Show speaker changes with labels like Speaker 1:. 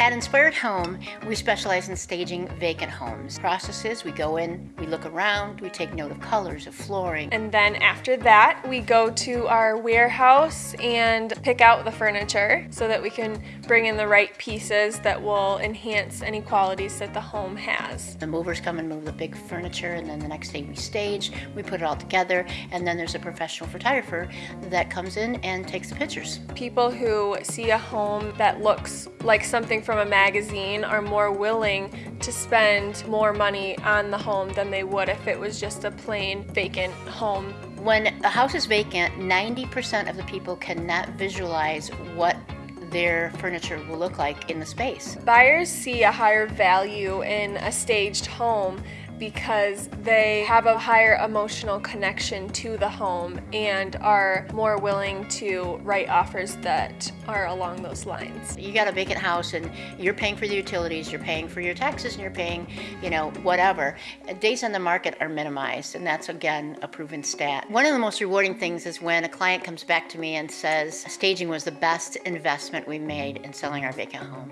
Speaker 1: Inspired Home, we specialize in staging vacant homes. Processes, we go in, we look around, we take note of colors, of flooring.
Speaker 2: And then after that, we go to our warehouse and pick out the furniture so that we can bring in the right pieces that will enhance any qualities that the home has.
Speaker 1: The movers come and move the big furniture and then the next day we stage, we put it all together and then there's a professional photographer that comes in and takes the pictures.
Speaker 2: People who see a home that looks like something from a magazine are more willing to spend more money on the home than they would if it was just a plain vacant home.
Speaker 1: When a house is vacant, 90% of the people cannot visualize what their furniture will look like in the space.
Speaker 2: Buyers see a higher value in a staged home because they have a higher emotional connection to the home and are more willing to write offers that are along those lines.
Speaker 1: You got a vacant house and you're paying for the utilities, you're paying for your taxes, and you're paying, you know, whatever. Days on the market are minimized, and that's again a proven stat. One of the most rewarding things is when a client comes back to me and says, staging was the best investment we made in selling our vacant home.